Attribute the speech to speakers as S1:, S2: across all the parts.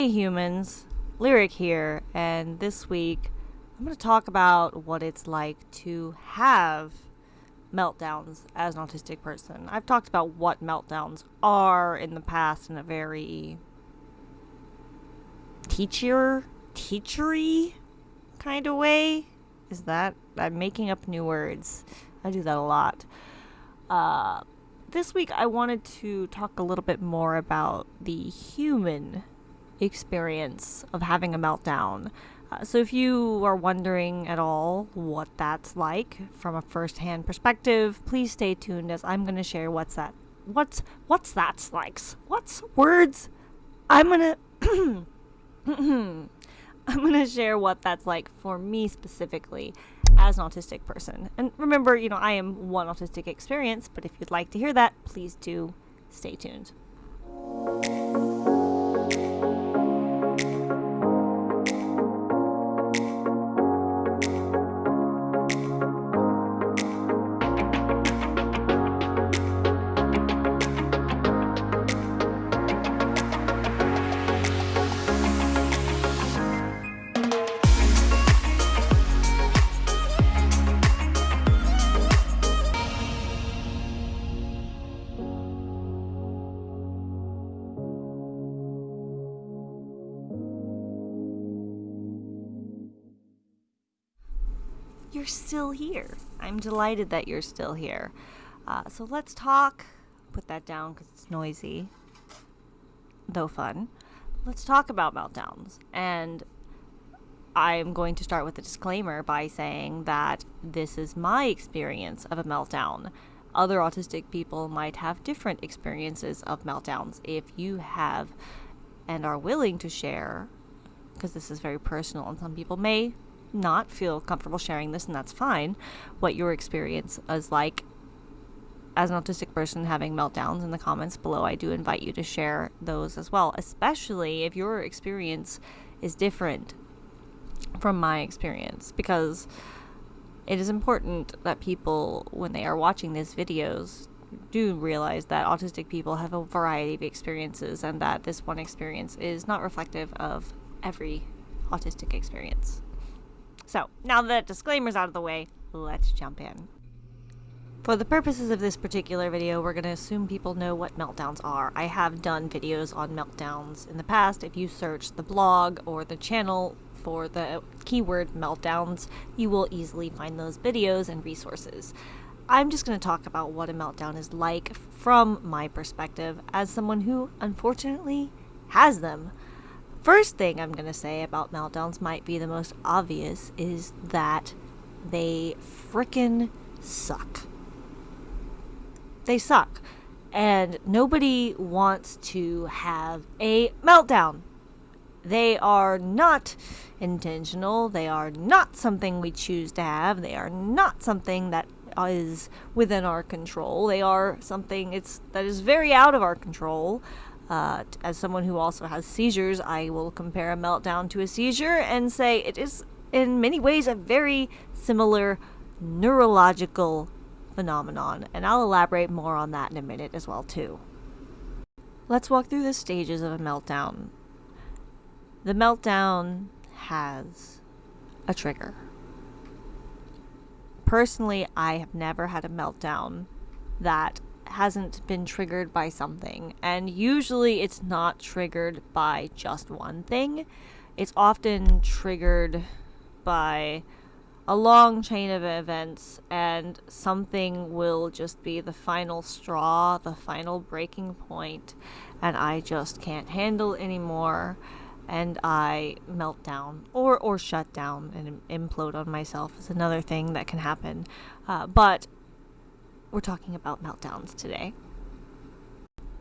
S1: Hey humans, Lyric here, and this week I'm going to talk about what it's like to have meltdowns as an autistic person. I've talked about what meltdowns are in the past in a very teacher, teachery kind of way. Is that I'm making up new words? I do that a lot. Uh, this week I wanted to talk a little bit more about the human experience of having a meltdown. Uh, so, if you are wondering at all what that's like from a first-hand perspective, please stay tuned as I'm going to share what's that, what's what's that's like, what's words. I'm gonna, I'm gonna share what that's like for me specifically as an autistic person. And remember, you know, I am one autistic experience, but if you'd like to hear that, please do stay tuned. Still here. I'm delighted that you're still here. Uh, so let's talk. Put that down because it's noisy, though fun. Let's talk about meltdowns. And I'm going to start with a disclaimer by saying that this is my experience of a meltdown. Other autistic people might have different experiences of meltdowns. If you have and are willing to share, because this is very personal, and some people may not feel comfortable sharing this, and that's fine, what your experience is like as an autistic person having meltdowns in the comments below. I do invite you to share those as well, especially if your experience is different from my experience, because it is important that people, when they are watching these videos, do realize that autistic people have a variety of experiences and that this one experience is not reflective of every autistic experience. So, now that disclaimer's out of the way, let's jump in. For the purposes of this particular video, we're going to assume people know what meltdowns are. I have done videos on meltdowns in the past. If you search the blog or the channel for the keyword meltdowns, you will easily find those videos and resources. I'm just going to talk about what a meltdown is like from my perspective as someone who, unfortunately, has them. First thing I'm going to say about meltdowns might be the most obvious is that they frickin' suck. They suck. And nobody wants to have a meltdown. They are not intentional. They are not something we choose to have. They are not something that is within our control. They are something it's that is very out of our control. Uh, as someone who also has seizures, I will compare a meltdown to a seizure and say it is, in many ways, a very similar neurological phenomenon, and I'll elaborate more on that in a minute as well too. Let's walk through the stages of a meltdown. The meltdown has a trigger. Personally, I have never had a meltdown that hasn't been triggered by something. And usually it's not triggered by just one thing, it's often triggered by a long chain of events, and something will just be the final straw, the final breaking point, and I just can't handle anymore. And I melt down or, or shut down and implode on myself is another thing that can happen. Uh, but we're talking about meltdowns today.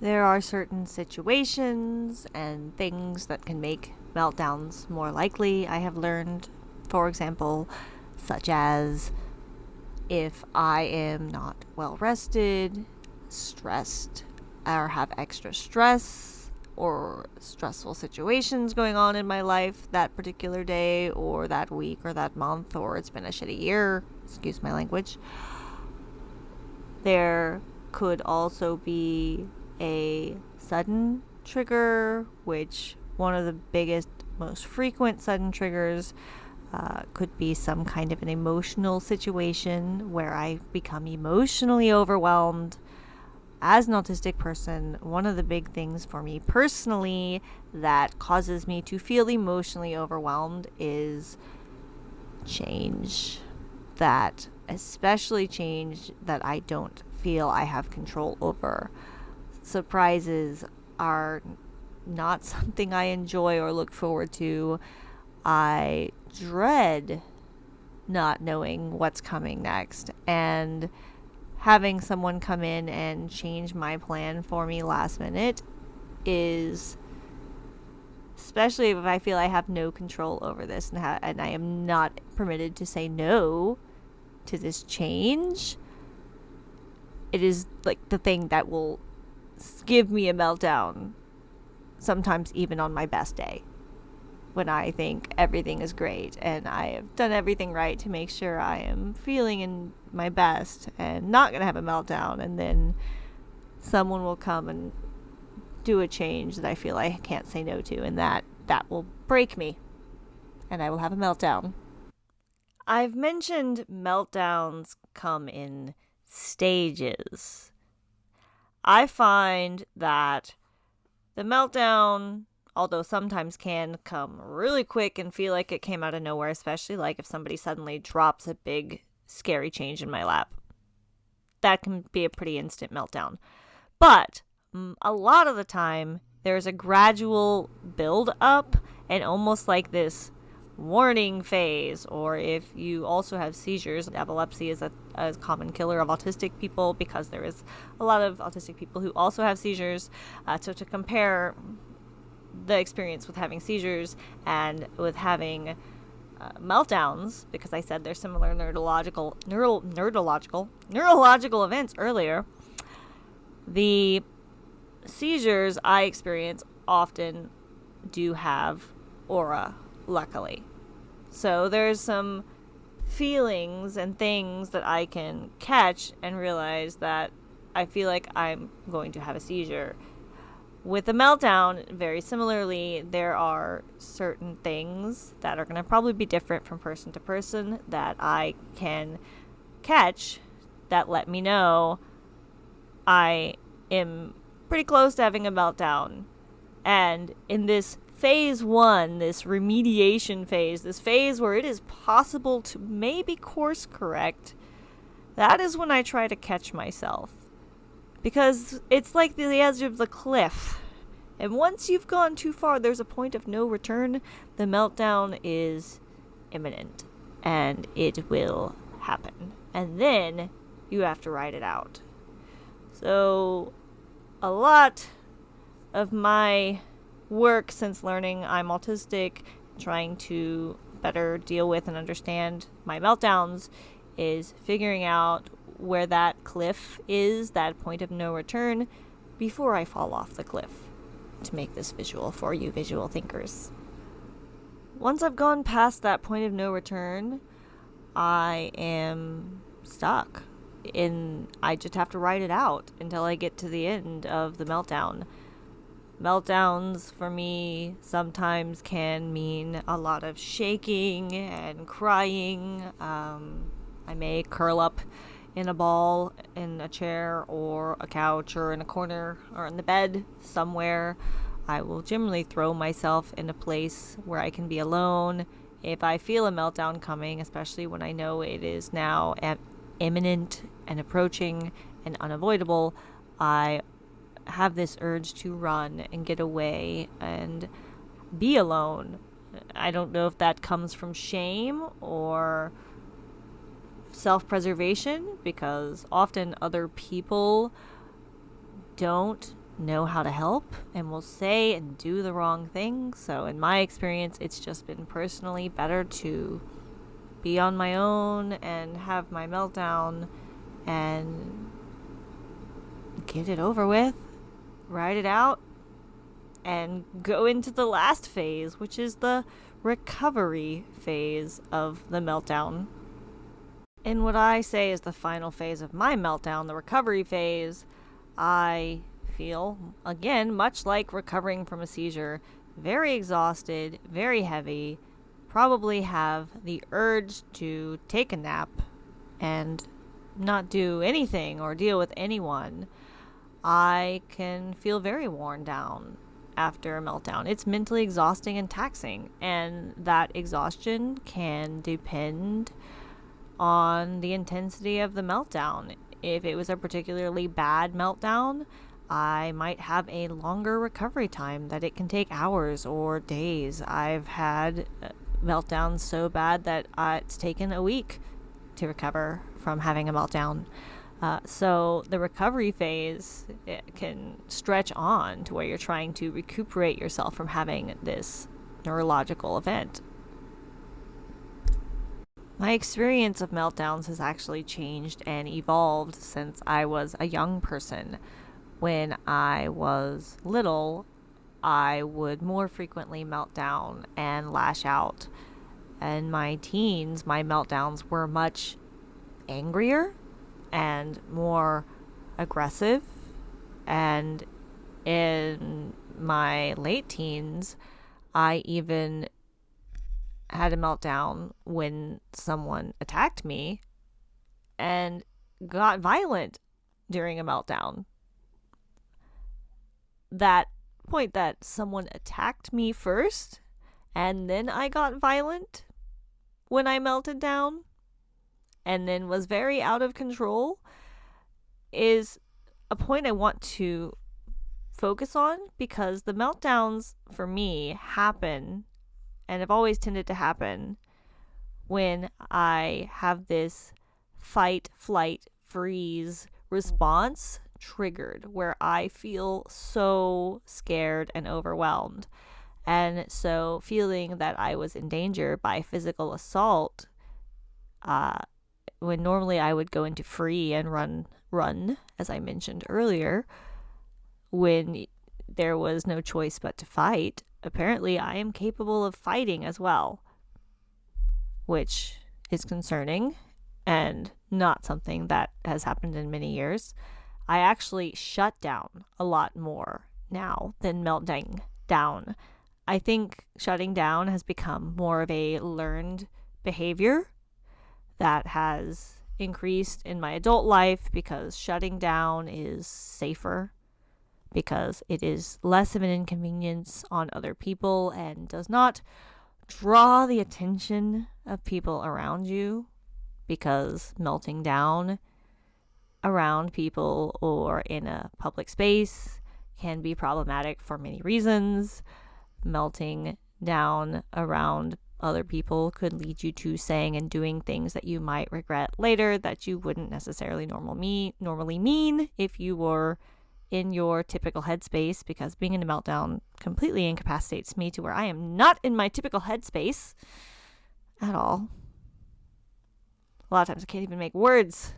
S1: There are certain situations and things that can make meltdowns more likely, I have learned. For example, such as if I am not well rested, stressed, or have extra stress or stressful situations going on in my life that particular day or that week or that month, or it's been a shitty year, excuse my language. There could also be a sudden trigger, which one of the biggest, most frequent sudden triggers uh, could be some kind of an emotional situation where I become emotionally overwhelmed. As an autistic person, one of the big things for me personally that causes me to feel emotionally overwhelmed is change. That, especially change that I don't feel I have control over. Surprises are not something I enjoy or look forward to. I dread not knowing what's coming next and having someone come in and change my plan for me last minute is especially if I feel I have no control over this and, ha- and I am not permitted to say no to this change. It is like the thing that will give me a meltdown, sometimes even on my best day when I think everything is great and I have done everything right to make sure I am feeling in my best and not going to have a meltdown. And then someone will come and do a change that I feel I can't say no to, and that that will break me, and I will have a meltdown. I've mentioned meltdowns come in stages. I find that the meltdown although sometimes can come really quick and feel like it came out of nowhere, especially like if somebody suddenly drops a big scary change in my lap. That can be a pretty instant meltdown. But mm, a lot of the time, there's a gradual build up and almost like this warning phase, or if you also have seizures, epilepsy is a, a, common killer of autistic people because there is a lot of autistic people who also have seizures. Uh, so to compare the experience with having seizures and with having uh, meltdowns because I said they're similar neurological neural neurological neurological events earlier. The seizures I experience often do have aura, luckily. So there's some feelings and things that I can catch and realize that I feel like I'm going to have a seizure with a meltdown, very similarly, there are certain things that are going to probably be different from person to person that I can catch that let me know I am pretty close to having a meltdown. And in this phase one, this remediation phase, this phase where it is possible to maybe course correct, that is when I try to catch myself because it's like the edge of the cliff. And once you've gone too far, there's a point of no return. The meltdown is imminent and it will happen. And then you have to ride it out. So, a lot of my work since learning I'm autistic, trying to better deal with and understand my meltdowns, is figuring out where that cliff is, that point of no return, before I fall off the cliff to make this visual for you visual thinkers. Once I've gone past that point of no return, I am stuck. In I just have to write it out until I get to the end of the meltdown. Meltdowns for me sometimes can mean a lot of shaking and crying. Um, I may curl up in a ball in a chair or a couch or in a corner or in the bed somewhere. I will generally throw myself in a place where I can be alone. If I feel a meltdown coming, especially when I know it is now imminent and approaching and unavoidable, I have this urge to run and get away and be alone. I don't know if that comes from shame or self preservation because often other people don't know how to help and will say and do the wrong thing. So, in my experience, it's just been personally better to be on my own and have my meltdown and get it over with, ride it out, and go into the last phase, which is the recovery phase of the meltdown. In what I say is the final phase of my meltdown, the recovery phase, I feel, again, much like recovering from a seizure, very exhausted, very heavy, probably have the urge to take a nap and not do anything or deal with anyone, I can feel very worn down after a meltdown. It's mentally exhausting and taxing, and that exhaustion can depend on the intensity of the meltdown. If it was a particularly bad meltdown, I might have a longer recovery time that it can take hours or days. I've had uh, meltdowns so bad that uh, it's taken a week to recover from having a meltdown. Uh, so the recovery phase can stretch on to where you're trying to recuperate yourself from having this neurological event. My experience of meltdowns has actually changed and evolved since I was a young person. When I was little, I would more frequently melt down and lash out. In my teens, my meltdowns were much angrier and more aggressive. And in my late teens, I even had a meltdown when someone attacked me and got violent during a meltdown. That point that someone attacked me first and then I got violent when I melted down and then was very out of control is a point I want to focus on because the meltdowns for me happen and have always tended to happen when I have this fight, flight, freeze response triggered where I feel so scared and overwhelmed. And so, feeling that I was in danger by physical assault uh, when normally I would go into free and run run as I mentioned earlier when there was no choice but to fight apparently I am capable of fighting as well. Which is concerning and not something that has happened in many years. I actually shut down a lot more now than melting down. I think shutting down has become more of a learned behavior that has increased in my adult life because shutting down is safer because it is less of an inconvenience on other people and does not draw the attention of people around you because melting down around people or in a public space can be problematic for many reasons. Melting down around other people could lead you to saying and doing things that you might regret later that you wouldn't necessarily normal me normally mean if you were in your typical headspace because being in a meltdown completely incapacitates me to where I am not in my typical headspace at all. A lot of times I can't even make words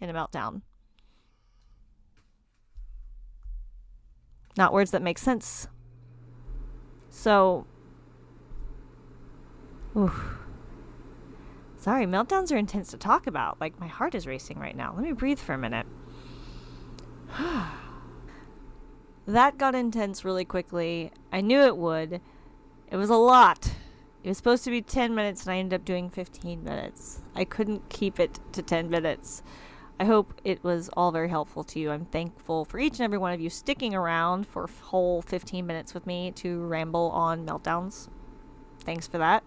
S1: in a meltdown. Not words that make sense. So Oof. Sorry, meltdowns are intense to talk about. Like, my heart is racing right now. Let me breathe for a minute. that got intense really quickly. I knew it would. It was a lot. It was supposed to be 10 minutes, and I ended up doing 15 minutes. I couldn't keep it to 10 minutes. I hope it was all very helpful to you. I'm thankful for each and every one of you sticking around for whole 15 minutes with me to ramble on meltdowns. Thanks for that.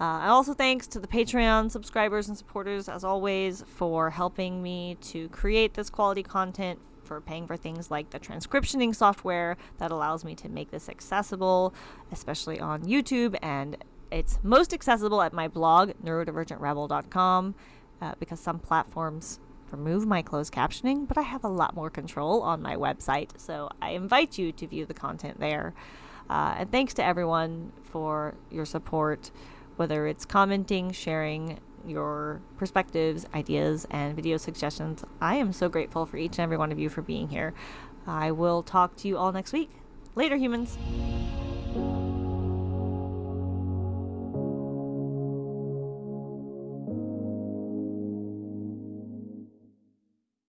S1: Uh, and also thanks to the Patreon subscribers and supporters, as always, for helping me to create this quality content, for paying for things like the transcriptioning software that allows me to make this accessible, especially on YouTube. And it's most accessible at my blog, neurodivergentrebel.com, uh, because some platforms remove my closed captioning, but I have a lot more control on my website. So I invite you to view the content there. Uh, and thanks to everyone for your support whether it's commenting, sharing your perspectives, ideas, and video suggestions. I am so grateful for each and every one of you for being here. I will talk to you all next week. Later, humans.